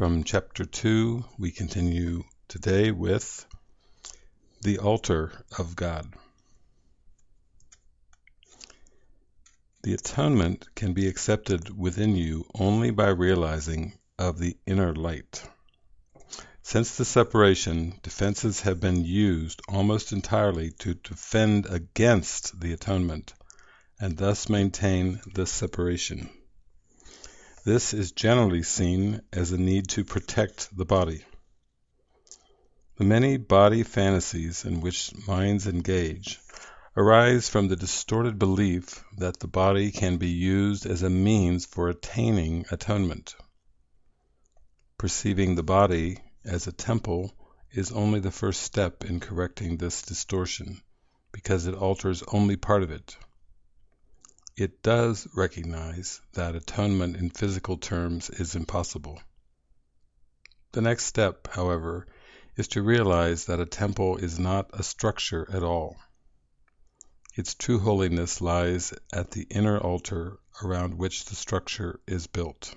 From chapter 2, we continue today with the altar of God. The atonement can be accepted within you only by realizing of the inner light. Since the separation, defenses have been used almost entirely to defend against the atonement, and thus maintain the separation. This is generally seen as a need to protect the body. The many body fantasies in which minds engage arise from the distorted belief that the body can be used as a means for attaining atonement. Perceiving the body as a temple is only the first step in correcting this distortion, because it alters only part of it. It does recognize that atonement in physical terms is impossible. The next step, however, is to realize that a temple is not a structure at all. Its true holiness lies at the inner altar around which the structure is built.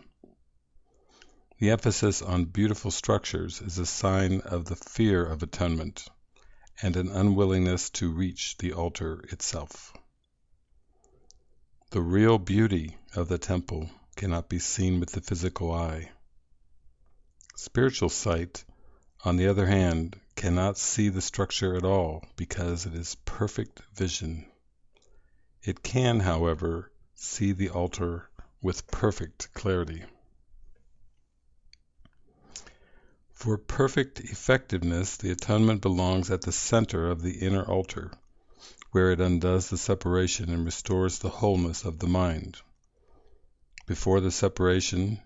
The emphasis on beautiful structures is a sign of the fear of atonement and an unwillingness to reach the altar itself. The real beauty of the temple cannot be seen with the physical eye. Spiritual sight, on the other hand, cannot see the structure at all because it is perfect vision. It can, however, see the altar with perfect clarity. For perfect effectiveness the atonement belongs at the center of the inner altar, where it undoes the separation and restores the wholeness of the mind. Before the separation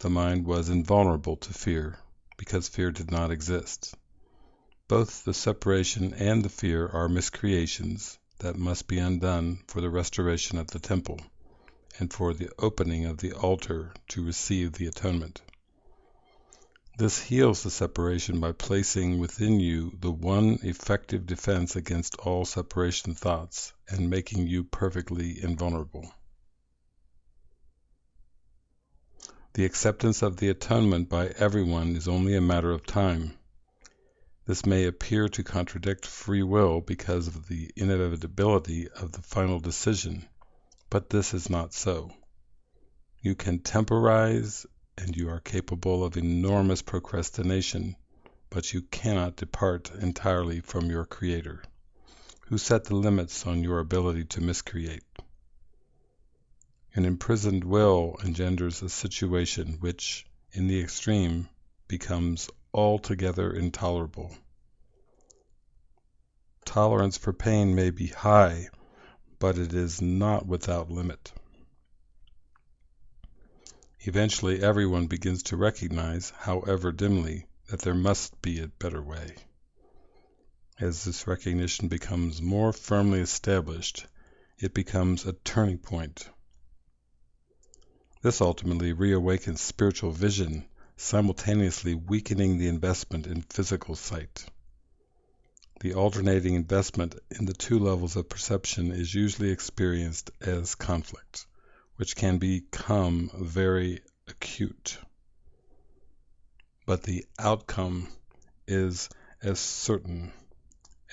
the mind was invulnerable to fear, because fear did not exist. Both the separation and the fear are miscreations that must be undone for the restoration of the temple, and for the opening of the altar to receive the atonement. This heals the separation by placing within you the one effective defense against all separation thoughts and making you perfectly invulnerable. The acceptance of the atonement by everyone is only a matter of time. This may appear to contradict free will because of the inevitability of the final decision, but this is not so. You can temporize and you are capable of enormous procrastination, but you cannot depart entirely from your Creator, who set the limits on your ability to miscreate. An imprisoned will engenders a situation which, in the extreme, becomes altogether intolerable. Tolerance for pain may be high, but it is not without limit. Eventually everyone begins to recognize, however dimly, that there must be a better way. As this recognition becomes more firmly established, it becomes a turning point. This ultimately reawakens spiritual vision, simultaneously weakening the investment in physical sight. The alternating investment in the two levels of perception is usually experienced as conflict which can become very acute. But the outcome is as certain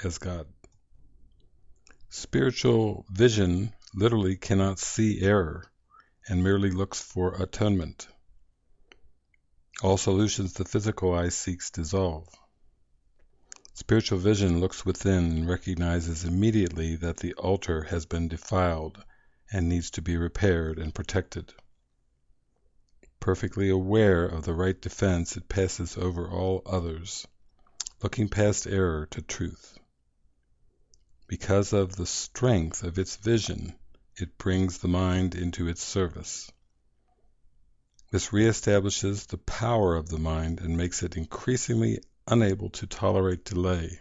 as God. Spiritual vision literally cannot see error and merely looks for atonement. All solutions the physical eye seeks dissolve. Spiritual vision looks within and recognizes immediately that the altar has been defiled and needs to be repaired and protected. Perfectly aware of the right defense, it passes over all others, looking past error to truth. Because of the strength of its vision, it brings the mind into its service. This reestablishes the power of the mind and makes it increasingly unable to tolerate delay,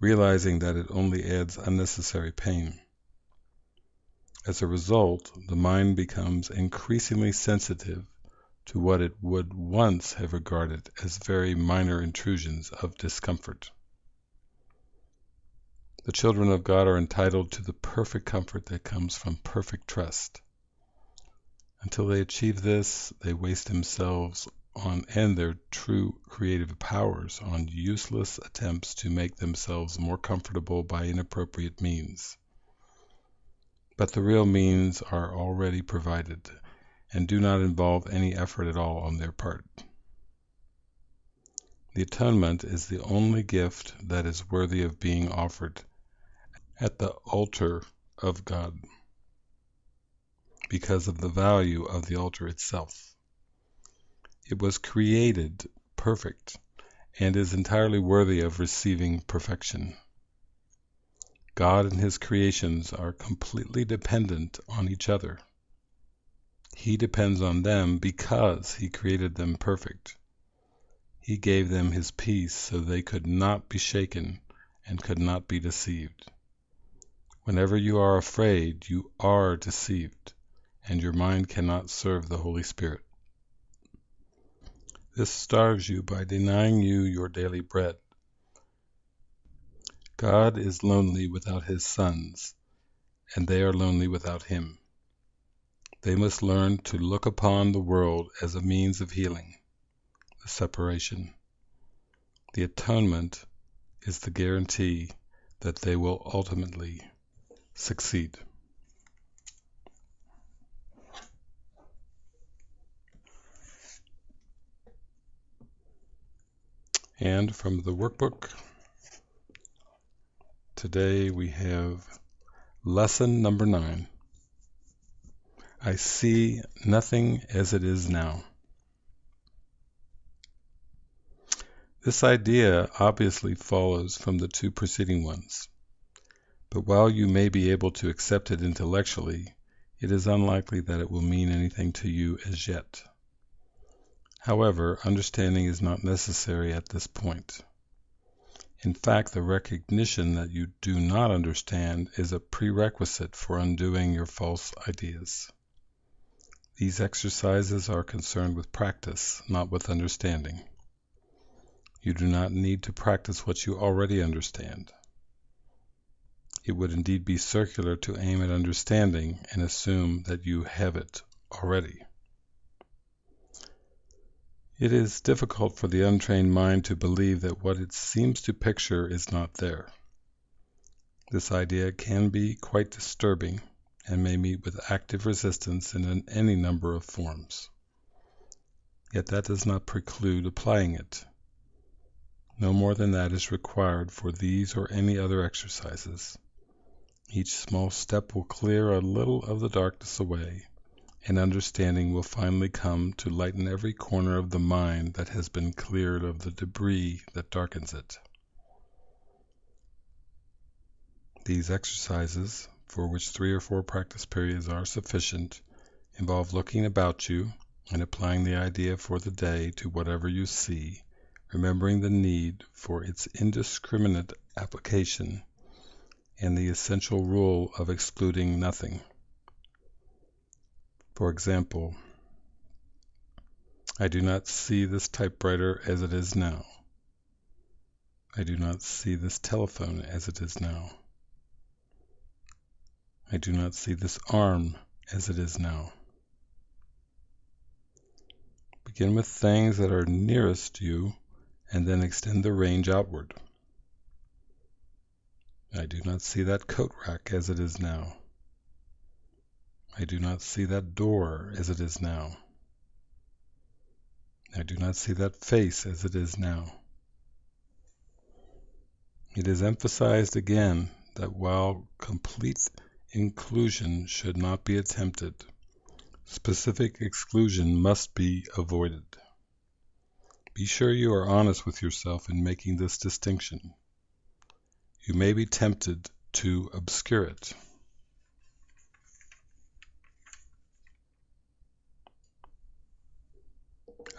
realizing that it only adds unnecessary pain. As a result, the mind becomes increasingly sensitive to what it would once have regarded as very minor intrusions of discomfort. The children of God are entitled to the perfect comfort that comes from perfect trust. Until they achieve this, they waste themselves on and their true creative powers on useless attempts to make themselves more comfortable by inappropriate means. But the real means are already provided and do not involve any effort at all on their part. The atonement is the only gift that is worthy of being offered at the altar of God because of the value of the altar itself. It was created perfect and is entirely worthy of receiving perfection. God and his creations are completely dependent on each other. He depends on them because he created them perfect. He gave them his peace so they could not be shaken and could not be deceived. Whenever you are afraid, you are deceived and your mind cannot serve the Holy Spirit. This starves you by denying you your daily bread. God is lonely without his sons, and they are lonely without him. They must learn to look upon the world as a means of healing, the separation. The atonement is the guarantee that they will ultimately succeed. And from the workbook, today we have lesson number nine. I see nothing as it is now. This idea obviously follows from the two preceding ones, but while you may be able to accept it intellectually, it is unlikely that it will mean anything to you as yet. However, understanding is not necessary at this point. In fact, the recognition that you do not understand is a prerequisite for undoing your false ideas. These exercises are concerned with practice, not with understanding. You do not need to practice what you already understand. It would indeed be circular to aim at understanding and assume that you have it already. It is difficult for the untrained mind to believe that what it seems to picture is not there. This idea can be quite disturbing and may meet with active resistance in any number of forms. Yet that does not preclude applying it. No more than that is required for these or any other exercises. Each small step will clear a little of the darkness away and understanding will finally come to lighten every corner of the mind that has been cleared of the debris that darkens it. These exercises, for which three or four practice periods are sufficient, involve looking about you and applying the idea for the day to whatever you see, remembering the need for its indiscriminate application and the essential rule of excluding nothing. For example, I do not see this typewriter as it is now. I do not see this telephone as it is now. I do not see this arm as it is now. Begin with things that are nearest you and then extend the range outward. I do not see that coat rack as it is now. I do not see that door as it is now. I do not see that face as it is now. It is emphasized again that while complete inclusion should not be attempted, specific exclusion must be avoided. Be sure you are honest with yourself in making this distinction. You may be tempted to obscure it.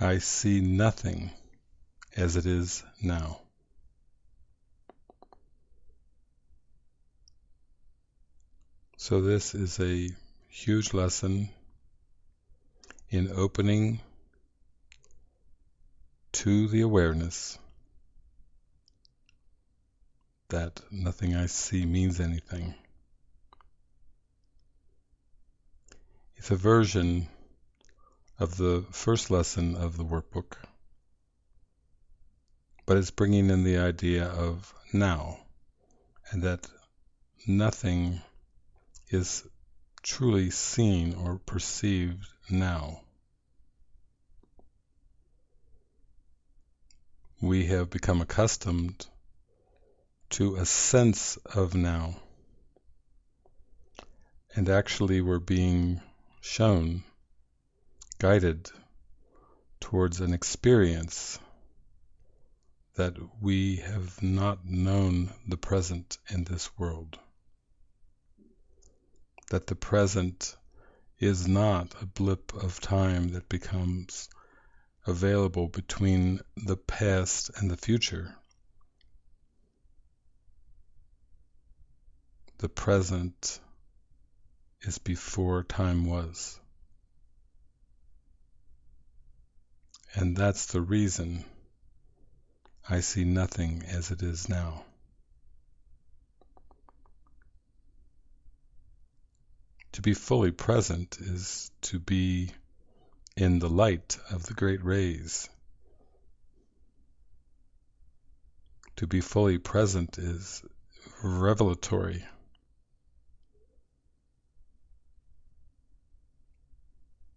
I see nothing as it is now. So this is a huge lesson in opening to the awareness that nothing I see means anything. It's a version of the first lesson of the workbook, but it's bringing in the idea of now, and that nothing is truly seen or perceived now. We have become accustomed to a sense of now. And actually, we're being shown, guided towards an experience that we have not known the present in this world. That the present is not a blip of time that becomes available between the past and the future. The present is before time was. And that's the reason I see nothing as it is now. To be fully present is to be in the light of the great rays. To be fully present is revelatory.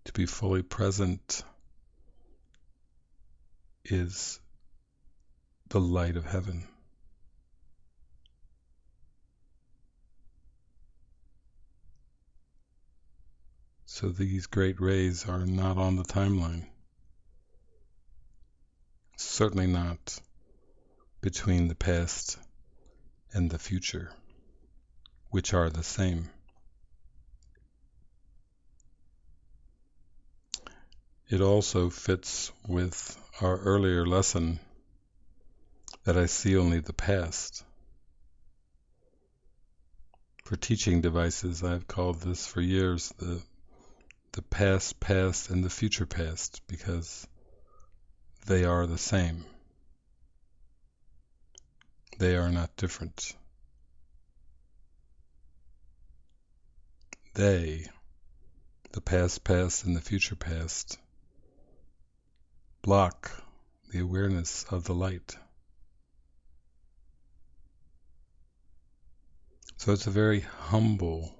To be fully present is the light of heaven. So these great rays are not on the timeline. Certainly not between the past and the future, which are the same. It also fits with our earlier lesson that I see only the past. For teaching devices, I've called this for years the the past past and the future past because they are the same. They are not different. They, the past past and the future past, block the awareness of the light. So it's a very humble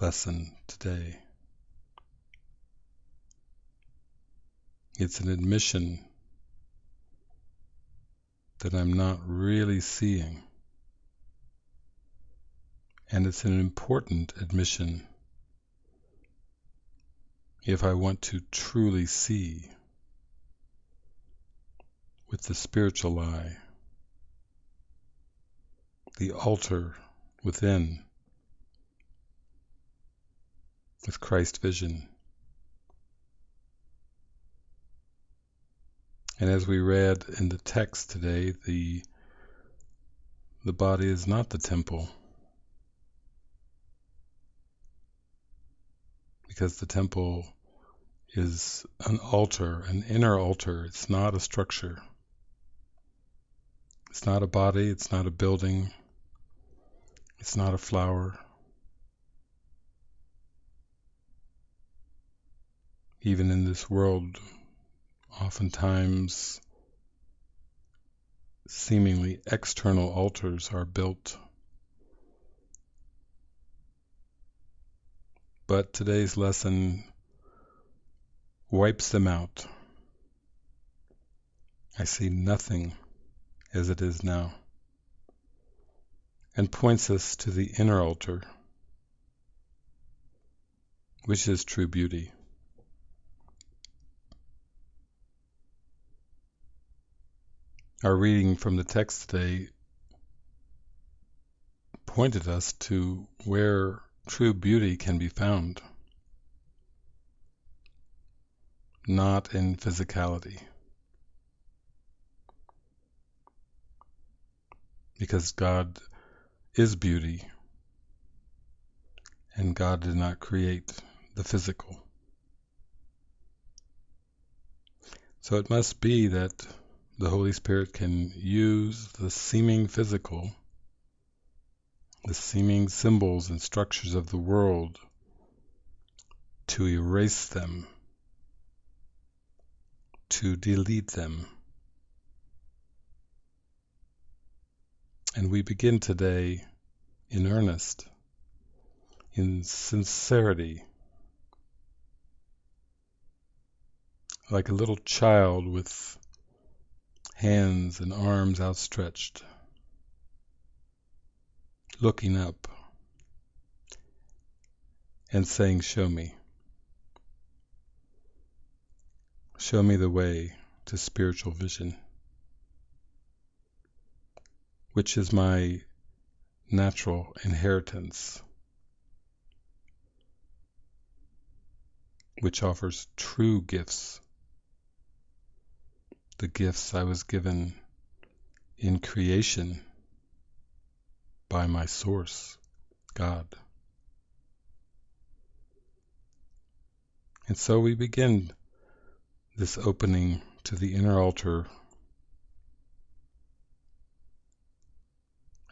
lesson today. It's an admission that I'm not really seeing. And it's an important admission if I want to truly see with the spiritual eye, the altar within with Christ vision. And as we read in the text today, the the body is not the temple. Because the temple is an altar, an inner altar. It's not a structure. It's not a body, it's not a building, it's not a flower. even in this world, oftentimes seemingly external altars are built. But today's lesson wipes them out. I see nothing as it is now, and points us to the inner altar, which is true beauty. Our reading from the text today pointed us to where true beauty can be found, not in physicality. Because God is beauty, and God did not create the physical. So it must be that the Holy Spirit can use the seeming physical, the seeming symbols and structures of the world to erase them, to delete them. And we begin today in earnest, in sincerity, like a little child with hands and arms outstretched, looking up and saying, Show me. Show me the way to spiritual vision, which is my natural inheritance, which offers true gifts, the gifts I was given in creation by my source, God. And so we begin this opening to the inner altar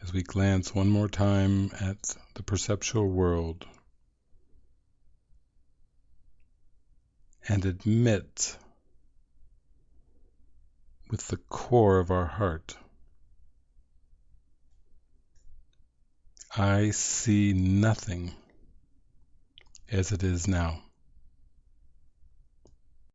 as we glance one more time at the perceptual world and admit with the core of our heart I see nothing as it is now.